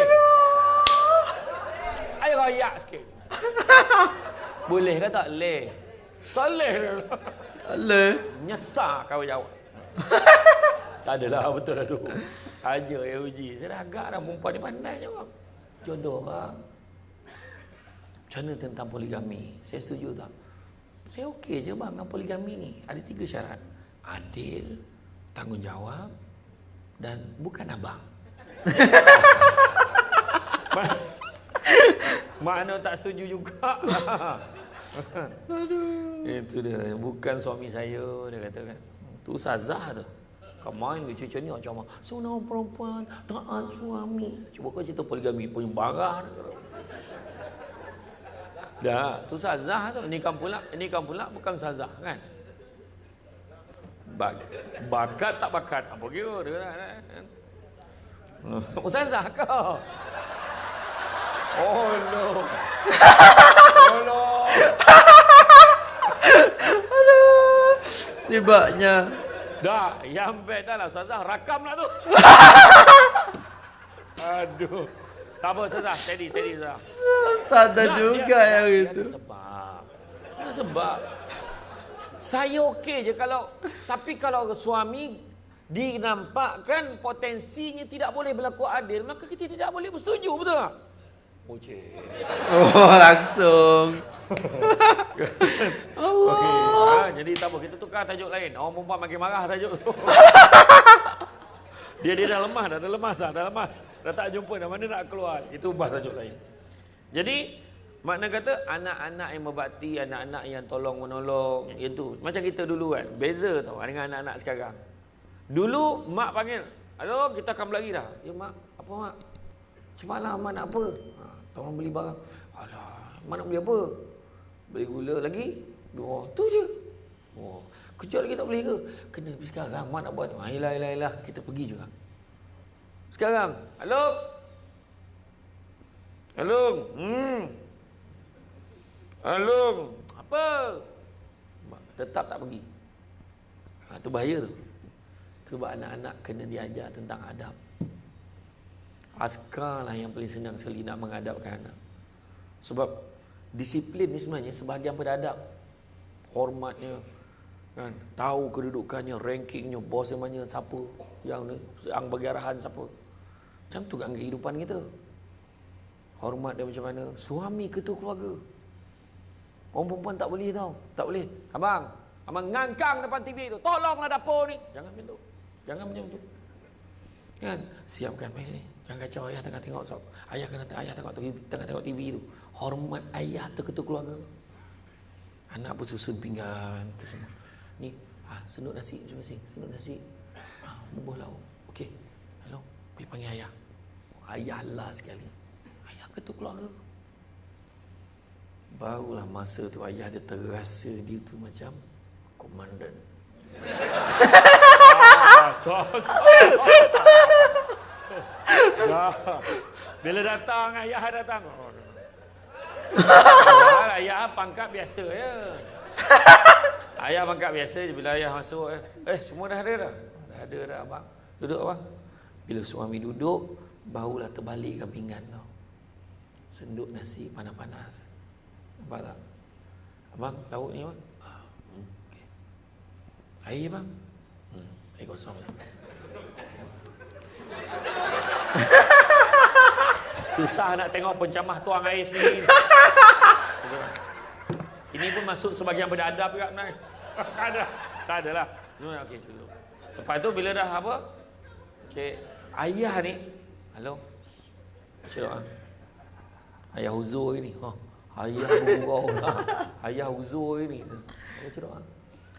Ayo rayak sikit. Boleh ke tak boleh? Tak boleh. Allah. Nyesal kau jawab. tak adalah betul lah tu. Aja ya uji. Saya dah agak dah perempuan ni pandai jawab. Jodoh bang. Macam mana tentang poligami? Saya setuju tak? Saya okey je bang dengan poligami ni. Ada tiga syarat. Adil, tanggungjawab dan bukan abang. Mana tak setuju juga. Aduh. Itu dia. Bukan suami saya, dia kata kan. Tu sazah tu. Kau main ke cucu ni macam mana? Seorang perempuan taat suami. Cuba kau cerita poligami punya barah. Dah, tu sazah tu. Ini kan pula, ini kan pula bukan sazah kan? Bak bakat tak bakat. Apa kira dia kan? Ustazah kau. Oh no. Oh. Aduh. Tibanya. Dah, yang bad dah lah Ustazah. Rakam lah tu. Aduh. Tak apa Ustazah, steady, steady Ustazah. Ustaz ada juga dia, yang dia, itu. Ada sebab. Ada sebab. Saya okey je kalau tapi kalau suami dinampakkan potensinya tidak boleh berlaku adil, maka kita tidak boleh bersetuju, betul tak? Oh, oh langsung. Allah. Okay. Ha, jadi tak apa, kita tukar tajuk lain. Orang perempuan makin marah tajuk tu. Dia dia dah lemah dah, dah lemas dah, dah lemas. Dah tak jumpa dah mana nak keluar. Itu ubah tajuk lain. Jadi makna kata anak-anak yang berbakti, anak-anak yang tolong menolong, itu macam kita dulu kan. Beza tau dengan anak-anak sekarang. Dulu mak panggil, "Halo, kita akan lagi dah." "Ya mak, apa mak?" "Semalam mak nak apa?" Ha, tolong beli barang. "Alah, mak nak beli apa?" "Beli gula lagi." Dua, tu je. Oh, Kejap lagi tak boleh ke? Kena pergi sekarang. Mak nak buat ni. Ayolah, ayolah, ayolah. Kita pergi juga. Sekarang. Halo? Halo? Hmm. Halo? Apa? Tetap tak pergi. Ha, itu bahaya tu. Sebab anak-anak kena diajar tentang adab. Askar lah yang paling senang sekali nak mengadapkan anak. Sebab disiplin ni sebenarnya sebahagian pada adab. Hormatnya, kan tahu kedudukannya rankingnya bos yang mana siapa yang yang bagi arahan siapa. Macam tu kan kehidupan kita. Hormat dia macam mana? Suami ketua keluarga? Orang perempuan tak boleh tau. Tak boleh. Abang abang ngangkang depan TV tu. Tolonglah dapur ni. Jangan macam tu. Jangan macam tu kan siapkan mai sini jangan kacau ayah tengah tengok sok ayah kena ayah tengok TV tengah tengok TV tu hormat ayah tu ketua keluarga anak bersusun pinggan tu semua Ni, ha, senut nasi terima kasih. Senut nasi. Ha, bubuh lauk. Okey. Hello. Pergi panggil ayah. Oh, ayah lah sekali. Ayah ketua keluarga. Barulah masa tu ayah dia terasa dia tu macam komandan. ah, Bila datang ayah datang. Oh, ayah pangkat biasa ya. Ayah bangkak biasa je bila ayah masuk eh, eh semua dah ada dah. Dah ada dah abang. Duduk abang. Bila suami duduk, barulah terbalikkan pinggan tu. Senduk nasi panas-panas. Nampak tak? Abang, lauk ni abang. Ah, hmm, okay. Air bang. Hmm, air kosong. Susah nak tengok pencamah tuang air sendiri. Ini pun masuk sebagian beradab juga sebenarnya. tak ada. Tak ada lah. Okey, cukup. Lepas tu bila dah apa? Okey, ayah ni. Halo. Doa. Ayah uzur ni. Ha. Ayah urau lah. Ayah uzur ni. Doa.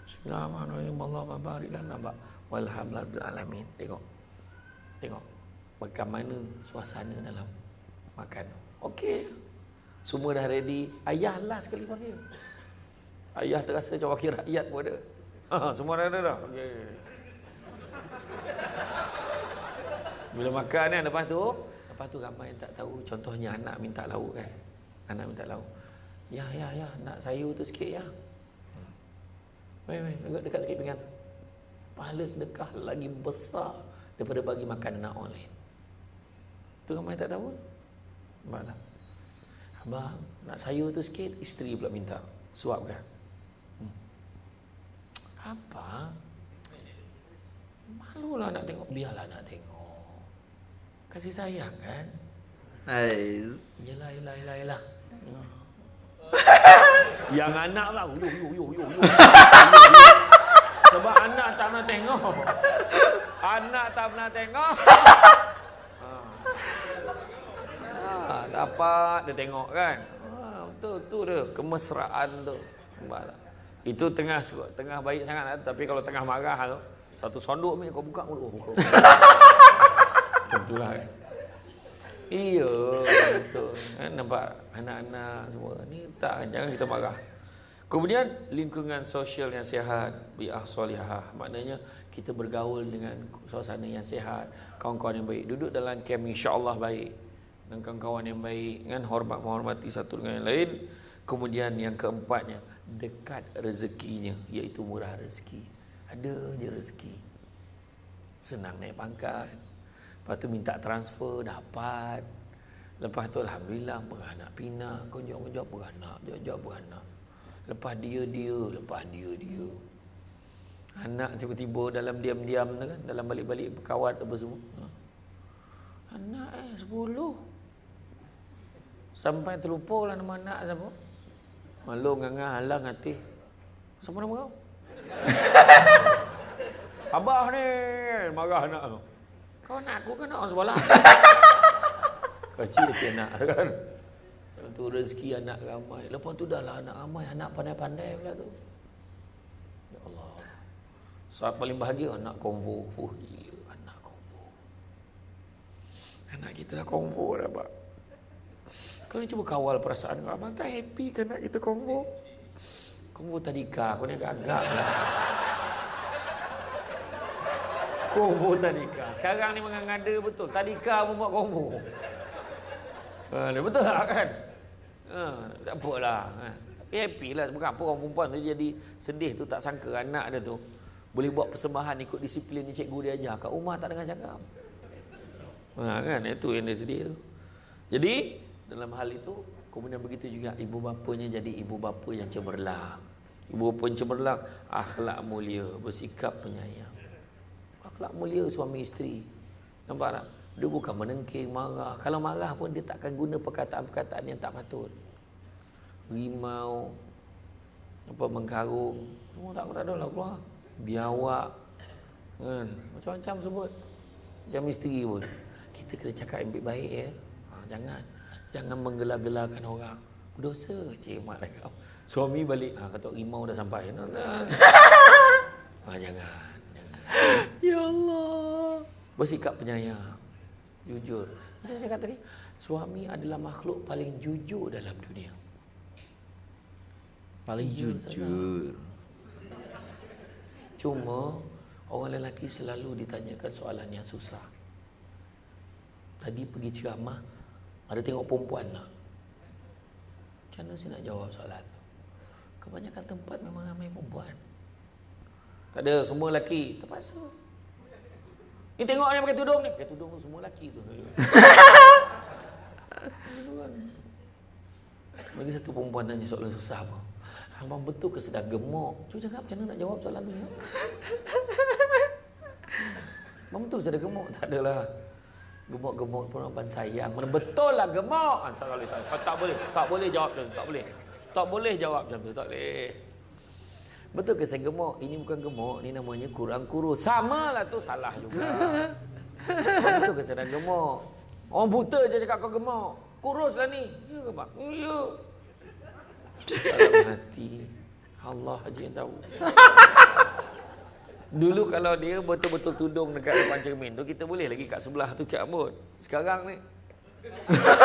Bismillahirrahmanirrahim. Allah barik lana ba. Walhamdulillah alamin. Tengok. Tengok. Bagaimana suasana dalam makan. Okey. Semua dah ready. Ayah lah sekali panggil. Ayah terasa macam wakil rakyat pun ada. Ha, semua dah ada dah. Okey. Bila makan kan lepas tu, lepas tu ramai yang tak tahu. Contohnya anak minta lauk kan. Anak minta lauk. Ya, ya, ya. Nak sayur tu sikit ya. Hmm. Mari, mari. Dekat, dekat sikit pinggan. Pahala sedekah lagi besar daripada bagi makan anak orang lain. Tu ramai tak tahu. Nampak tak? Abang, nak sayur tu sikit, isteri pula minta. Suap kan? Hmm. Apa? Malulah nak tengok. Biarlah nak tengok. Kasih sayang kan? Nice. Yelah, yelah, yelah, yelah. Yang anak lah. Yo, yo, yo, yo, yo. Sebab anak tak pernah tengok. Anak tak pernah tengok. Ha, dapat dia tengok kan. Ha, betul tu dia kemesraan tu. Nampak? Itu tengah tengah baik sangat lah. tapi kalau tengah marah tu satu sonduk ni kau buka mulut. Tentulah kan. Iya, betul. Kan nampak anak-anak semua ni tak jangan kita marah. Kemudian lingkungan sosial yang sihat, bi'ah solihah. Maknanya kita bergaul dengan suasana yang sihat, kawan-kawan yang baik. Duduk dalam camp insya-Allah baik dan kawan-kawan yang baik kan hormat menghormati satu dengan yang lain kemudian yang keempatnya dekat rezekinya iaitu murah rezeki ada je rezeki senang naik pangkat lepas tu minta transfer dapat lepas tu alhamdulillah beranak pinak konjok-konjok beranak jauh-jauh beranak lepas dia dia lepas dia dia anak tiba-tiba dalam diam-diam kan dalam balik-balik berkawat apa semua ha. anak eh sepuluh Sampai terlupa lah nama anak siapa. Malu ngangah halang hati. Siapa nama kau? Abah ni marah anak tu. Kau nak aku kan nak sebelah. Kecil dia nak kan. Satu rezeki anak ramai. Lepas tu dah lah anak ramai. Anak pandai-pandai pula tu. Ya Allah. Saat paling bahagia anak konvo. Uh, gila anak konvo. Anak kita dah konvo dah pak. Kau ni cuba kawal perasaan kau. Abang tak happy kan nak kita combo? Combo tadika. Kau ni agak-agak lah. Combo tadika. Sekarang ni mengada betul. Tadika pun buat combo. Ha, betul tak kan? Ha, tak apalah. Ha. Tapi happy lah. Bukan apa orang perempuan tu jadi sedih tu tak sangka anak dia tu. Boleh buat persembahan ikut disiplin ni cikgu dia ajar. Kat rumah tak dengar cakap. Ha, kan? Itu yang dia sedih tu. Jadi, dalam hal itu kemudian begitu juga ibu bapanya jadi ibu bapa yang cemerlang ibu bapa yang cemerlang akhlak mulia bersikap penyayang akhlak mulia suami isteri nampak tak dia bukan menengking marah kalau marah pun dia takkan guna perkataan-perkataan yang tak patut rimau apa mengkarung semua tak tak ada lah keluar biawak kan macam-macam sebut macam isteri pun kita kena cakap yang baik-baik ya ha, jangan Jangan menggelar-gelarkan orang. Berdosa cik mak dah kau. Suami balik, ha, kata rimau dah sampai. ha, jangan, jangan. Ya Allah. Bersikap penyayang. Jujur. Macam saya kata tadi, suami adalah makhluk paling jujur dalam dunia. Paling jujur. jujur. Cuma, orang lelaki selalu ditanyakan soalan yang susah. Tadi pergi ceramah, ada tengok perempuan lah. Macam mana saya nak jawab soalan tu? Kebanyakan tempat memang ramai perempuan. Tak ada, semua lelaki. Terpaksa. Ni tengok ni pakai tudung ni. Pakai tudung tu semua lelaki tu. Lagi satu perempuan tanya soalan susah apa? Abang betul ke sedang gemuk? Cuba cakap macam mana nak jawab soalan tu ya? Abang betul sedang gemuk? Tak adalah. Gemuk-gemuk perempuan sayang. Mana betul lah gemuk? Ha, tak, boleh, tak, tak boleh. Tak boleh jawab macam tu. Tak boleh. Tak boleh jawab macam tu. Tak boleh. Betul ke saya gemuk? Ini bukan gemuk. Ini namanya kurang kurus. Sama lah tu salah juga. betul ke saya dah gemuk? Orang buta je cakap kau gemuk. Kurus lah ni. Ya ke bang? Ya. Dalam hati Allah aja yang tahu. Dulu kalau dia betul-betul tudung dekat depan cermin tu kita boleh lagi kat sebelah tu kat rambut. Sekarang ni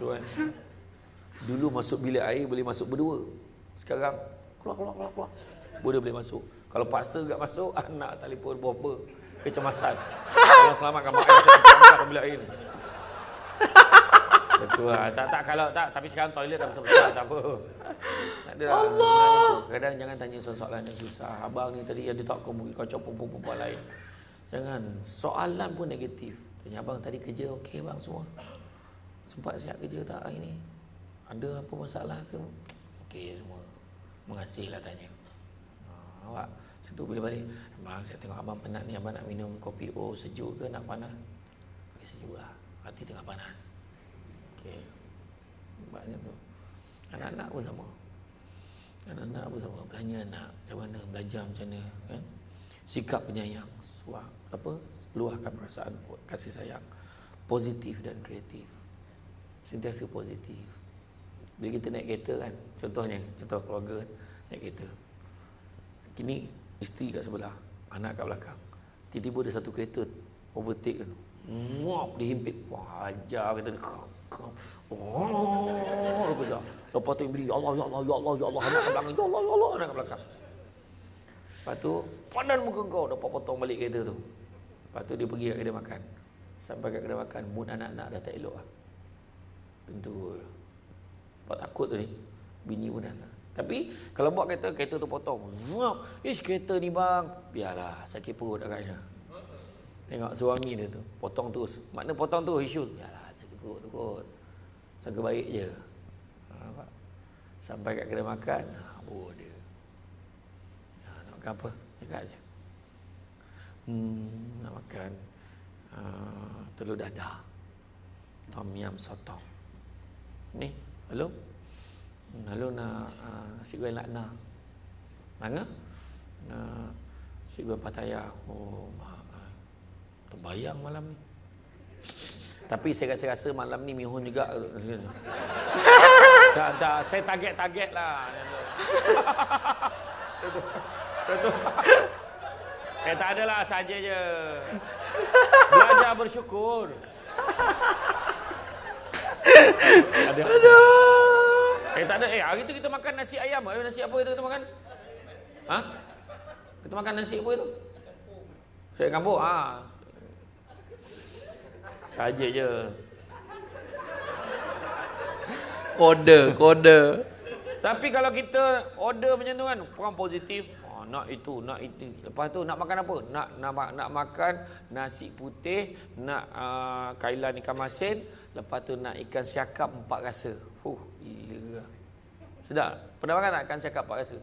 Tuan. Dulu masuk bilik air boleh masuk berdua. Sekarang keluar keluar keluar keluar. Boleh boleh masuk. Kalau paksa tak masuk anak telefon berapa kecemasan. Kalau selamatkan mak ayah saya bilik air ni. Betul lah. Tak, tak, kalau tak. Tapi sekarang toilet dah besar-besar. Tak apa. Tak ada lah. Allah. Kadang jangan tanya soalan yang susah. Abang ni tadi yang dia tak kau mungkin kau copot perempuan lain. Jangan. Soalan pun negatif. Tanya abang tadi kerja okey bang semua. Sempat siap kerja tak hari ni? Ada apa masalah ke? Okey semua. Mengasihlah tanya. Ha, awak macam tu bila balik. Abang saya tengok abang penat ni. Abang nak minum kopi oh sejuk ke nak panas? Sejuk lah. Hati tengah panas. Okey. Banyak tu. Anak-anak pun sama. Anak-anak pun sama. Bertanya anak macam mana, belajar macam mana. Kan? Sikap penyayang. Suah, apa? Luahkan perasaan kasih sayang. Positif dan kreatif. Sentiasa positif. Bila kita naik kereta kan, contohnya, contoh keluarga naik kereta. Kini isteri kat sebelah, anak kat belakang. Tiba-tiba ada satu kereta overtake kan. Muap dihimpit. Wah, ajar kata Oh, tu. Lepas tu beri ya Allah, ya Allah, ya Allah, ya Allah, anak ke belakang. Ya Allah, ya Allah, anak ke belakang. Lepas tu, padan muka kau. Dapat potong balik kereta tu. Lepas tu dia pergi kat kedai makan. Sampai kat kedai makan, mood anak-anak dah tak elok lah. Tentu. Sebab takut ni. Bini pun dah Tapi, kalau buat kereta, kereta tu potong. Zuap. Ish, kereta ni bang. Biarlah, sakit perut agaknya. Tengok suami dia tu. Potong terus. Makna potong tu isu. Biarlah perut tu kot. Sangka baik je. Ha, Sampai kat kedai makan, oh dia. Ha, nak makan apa? Cakap je. Hmm, nak makan uh, telur dadah. Tom yam sotong. Ni, halo? Hmm, halo nak uh, nasi goreng lakna. Mana? Nak nasi goreng pataya. Oh, mak. Terbayang malam ni. Tapi saya rasa-rasa malam ni Mihun juga. tak, tak, saya target-target lah. Eh tak adalah saja je. Belajar bersyukur. Ada. Aduh. Eh tak ada. Eh hari tu kita makan nasi ayam. Eh, nasi apa itu kita makan? Ha? Kita makan nasi apa itu? Saya kampung. Ah. Saja je. Kode, kode. Tapi kalau kita order macam tu kan, orang positif, nak itu, nak itu. Lepas tu nak makan apa? Nak nak nak makan nasi putih, nak uh, kailan ikan masin, lepas tu nak ikan siakap empat rasa. Huh, gila. Sedap. Pernah makan tak ikan siakap empat rasa?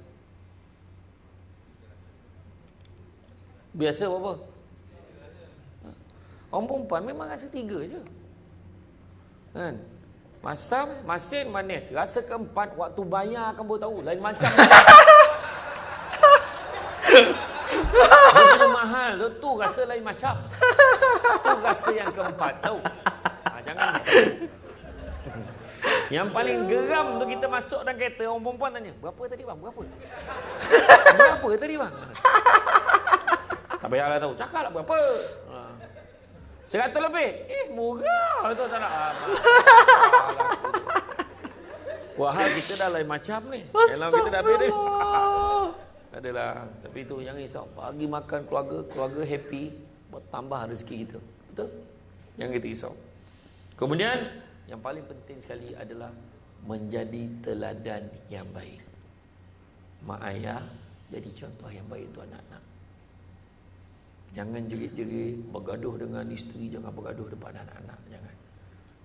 Biasa apa? Orang perempuan memang rasa tiga je. Kan? Masam, masin, manis. Rasa keempat, waktu bayar akan baru tahu. Lain macam. Punya mahal tu, tu rasa lain macam. Tu rasa yang keempat, tahu. Ha, jangan. Yang paling geram tu kita masuk dalam kereta, orang perempuan tanya, berapa tadi bang? Berapa? Berapa tadi bang? Tak payahlah tahu, cakaplah berapa. Seratus lebih. Eh, murah. Itu tak nak. Wahal kita dah lain macam ni. Dalam kita dah habis Adalah. Tapi itu yang risau. Bagi makan keluarga, keluarga happy. Bertambah rezeki kita. Betul? Yang kita risau. Kemudian, yang paling penting sekali adalah menjadi teladan yang baik. Mak ayah jadi contoh yang baik untuk anak-anak. Jangan jerit-jerit bergaduh dengan isteri, jangan bergaduh depan anak-anak, jangan.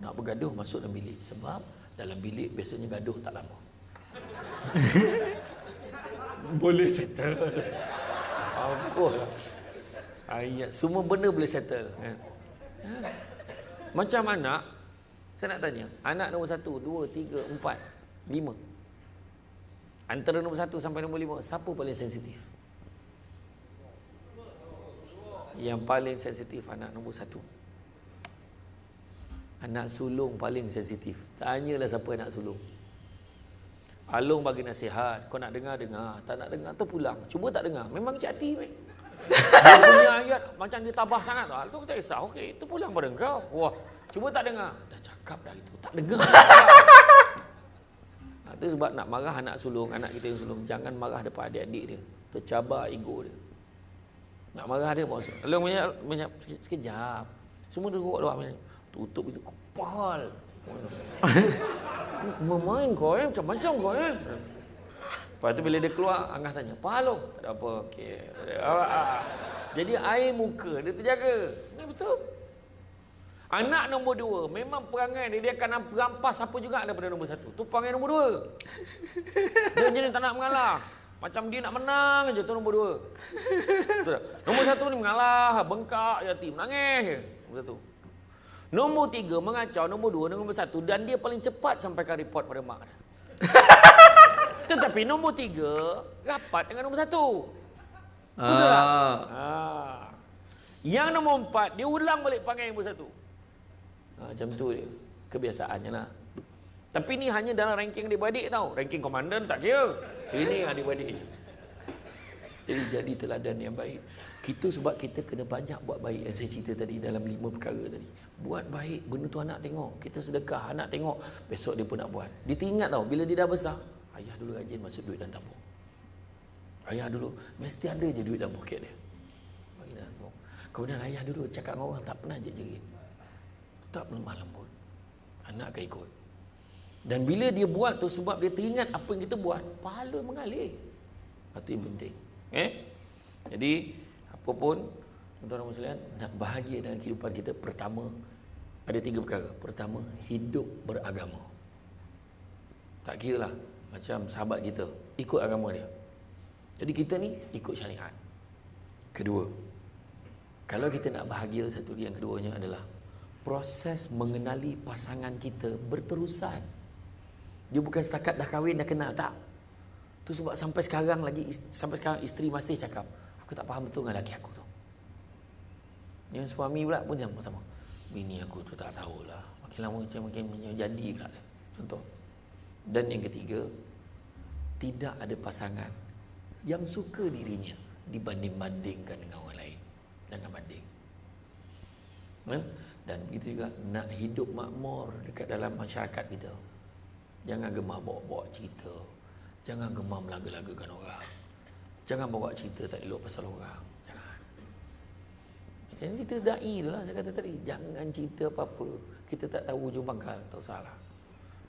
Nak bergaduh masuk dalam bilik sebab dalam bilik biasanya gaduh tak lama. boleh settle. Apa? Ayat semua benda boleh settle kan. Macam anak saya nak tanya, anak nombor satu, dua, tiga, empat, lima. Antara nombor satu sampai nombor lima, siapa paling sensitif? Yang paling sensitif anak nombor satu. Anak sulung paling sensitif. Tanyalah siapa anak sulung. Alung bagi nasihat. Kau nak dengar, dengar. Tak nak dengar, terpulang. Cuba tak dengar. Memang cik hati. Dia punya ayat macam dia tabah sangat. Tu tak kisah. Okey, terpulang pada kau. Wah, cuba tak dengar cakap dah itu. Tak dengar. Itu sebab nak marah anak sulung, anak kita yang sulung. Jangan marah depan adik-adik dia. Tercabar ego dia. Nak marah dia pun. Lalu banyak sekejap. Semua duduk luar. Tutup itu kepal. Memain kau eh. Macam-macam kau eh. Lepas tu bila dia keluar, Angah tanya, Apa lo? Tak ada apa. Okay. Ah, ah. Jadi air muka dia terjaga. Ini betul. Anak nombor dua, memang perangai dia, dia akan rampas apa juga daripada nombor satu. Tu perangai nombor dua. Dia jenis tak nak mengalah. Macam dia nak menang je tu nombor dua. Nombor satu ni mengalah, bengkak, jati, menangis je. Nombor satu. Nombor tiga mengacau, nombor dua nombor satu. Dan dia paling cepat sampaikan report pada mak dia. Tetapi nombor tiga rapat dengan nombor satu. Betul ah. tak? Ah. Yang nombor empat, dia ulang balik panggil nombor satu. Ha, macam tu dia. Kebiasaannya lah. Tapi ni hanya dalam ranking adik-beradik tau. Ranking komandan tak kira. Ini adik-beradik je. Jadi jadi teladan yang baik. Kita sebab kita kena banyak buat baik yang saya cerita tadi dalam lima perkara tadi. Buat baik, benda tu anak tengok. Kita sedekah, anak tengok. Besok dia pun nak buat. Dia teringat tau, bila dia dah besar. Ayah dulu rajin masuk duit dalam tabung. Ayah dulu, mesti ada je duit dalam poket dia. Kemudian ayah dulu cakap dengan orang tak pernah je jerit tak lemah lembut. Anak akan ikut. Dan bila dia buat tu sebab dia teringat apa yang kita buat, pahala mengalir. Itu yang penting. Eh? Jadi, apapun, tuan-tuan muslimin, nak bahagia dalam kehidupan kita, pertama, ada tiga perkara. Pertama, hidup beragama. Tak kira lah. Macam sahabat kita, ikut agama dia. Jadi kita ni, ikut syariat. Kedua, kalau kita nak bahagia, satu yang keduanya adalah proses mengenali pasangan kita berterusan. Dia bukan setakat dah kahwin dah kenal tak. Tu sebab sampai sekarang lagi sampai sekarang isteri masih cakap, aku tak faham betul dengan laki aku tu. Yang suami pula pun sama sama. Bini aku tu tak tahulah. Makin lama macam makin jadi pula. Contoh. Dan yang ketiga, tidak ada pasangan yang suka dirinya dibanding-bandingkan dengan orang lain. Jangan banding. Hmm? dan begitu juga nak hidup makmur dekat dalam masyarakat kita jangan gemar bawa-bawa cerita jangan gemar melaga-lagakan orang jangan bawa cerita tak elok pasal orang. Jangan. Macam cerita da'i tu lah saya kata tadi. Jangan cerita apa-apa. Kita tak tahu hujung pangkal tak salah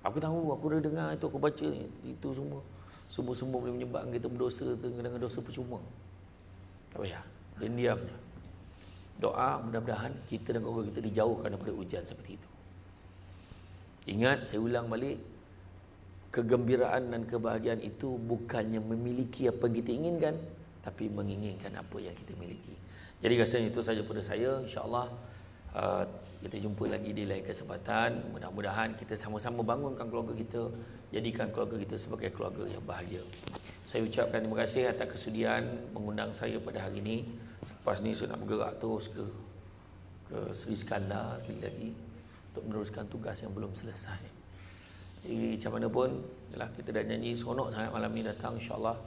aku tahu aku dah dengar itu aku baca ni itu semua. Semua-semua boleh menyebabkan kita berdosa dengan dosa percuma. Tak payah. Diam-diam doa mudah-mudahan kita dan keluarga kita dijauhkan daripada ujian seperti itu. Ingat saya ulang balik kegembiraan dan kebahagiaan itu bukannya memiliki apa yang kita inginkan tapi menginginkan apa yang kita miliki. Jadi rasanya itu saja pada saya insya-Allah uh, kita jumpa lagi di lain kesempatan. Mudah-mudahan kita sama-sama bangunkan keluarga kita, jadikan keluarga kita sebagai keluarga yang bahagia. Saya ucapkan terima kasih atas kesudian mengundang saya pada hari ini. Lepas ni saya nak bergerak terus ke ke Sri Skandar lagi untuk meneruskan tugas yang belum selesai. Jadi macam mana pun yalah, kita dah nyanyi seronok sangat malam ni datang insyaAllah.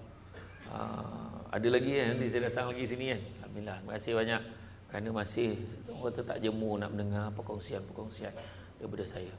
Uh, ada lagi ya, nanti saya datang lagi sini kan. Alhamdulillah. Terima kasih banyak kerana masih orang kata tak jemu nak mendengar perkongsian-perkongsian daripada saya.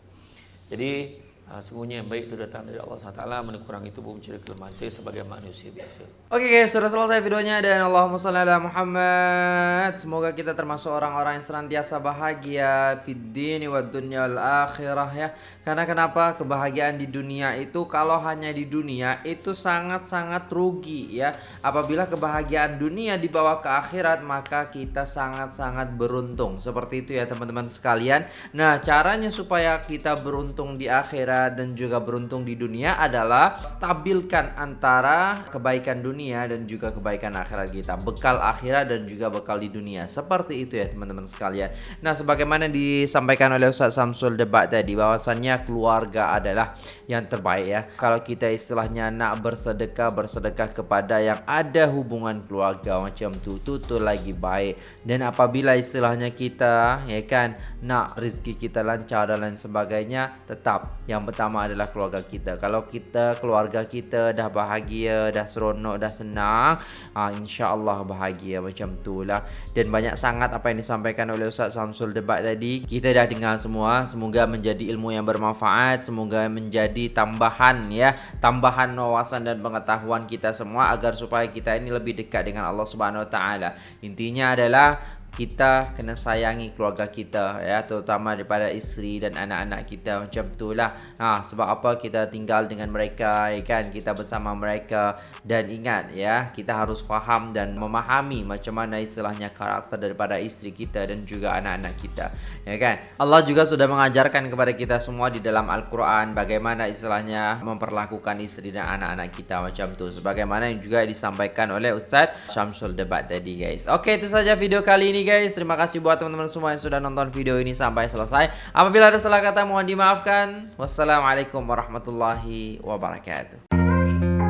Jadi Uh, sungguhnya yang baik itu datang dari Allah SWT Mana kurang itu pun mencari kelemahan saya sebagai manusia biasa. Oke okay guys, sudah selesai videonya dan Allahumma salli ala Muhammad. Semoga kita termasuk orang-orang yang senantiasa bahagia Fiddini wa dunya akhirah ya. Karena kenapa? Kebahagiaan di dunia itu kalau hanya di dunia itu sangat-sangat rugi ya. Apabila kebahagiaan dunia dibawa ke akhirat maka kita sangat-sangat beruntung. Seperti itu ya teman-teman sekalian. Nah caranya supaya kita beruntung di akhirat dan juga beruntung di dunia adalah stabilkan antara kebaikan dunia dan juga kebaikan akhirat kita. Bekal akhirat dan juga bekal di dunia. Seperti itu ya teman-teman sekalian. Nah, sebagaimana disampaikan oleh Ustaz Samsul debat tadi bahwasannya keluarga adalah yang terbaik ya. Kalau kita istilahnya nak bersedekah, bersedekah kepada yang ada hubungan keluarga macam tu, tu tu lagi baik. Dan apabila istilahnya kita ya kan nak rezeki kita lancar dan lain sebagainya, tetap yang pertama adalah keluarga kita. Kalau kita keluarga kita dah bahagia, dah seronok, dah senang, ha, insya-Allah bahagia macam itulah. Dan banyak sangat apa yang disampaikan oleh Ustaz Samsul debat tadi, kita dah dengar semua. Semoga menjadi ilmu yang bermanfaat, semoga menjadi tambahan ya, tambahan wawasan dan pengetahuan kita semua agar supaya kita ini lebih dekat dengan Allah Subhanahu Wa Taala. Intinya adalah kita kena sayangi keluarga kita ya terutama daripada isteri dan anak-anak kita. Macam itulah. Ha sebab apa? Kita tinggal dengan mereka ya kan? Kita bersama mereka. Dan ingat ya kita harus faham dan memahami macam mana istilahnya karakter daripada isteri kita dan juga anak-anak kita ya kan? Allah juga sudah mengajarkan kepada kita semua di dalam Al-Qur'an bagaimana istilahnya memperlakukan isteri dan anak-anak kita. Macam tu. Sebagaimana yang juga disampaikan oleh Ustaz Syamsul debat tadi guys. Okey itu saja video kali ini guys. Terima kasih buat teman-teman semua yang sudah nonton video ini sampai selesai. Apabila ada salah kata mohon dimaafkan. Wassalamualaikum warahmatullahi wabarakatuh.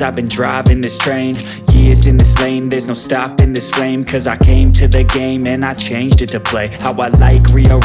I've been driving this train Years in this lane There's no stopping this flame Cause I came to the game And I changed it to play How I like rearrange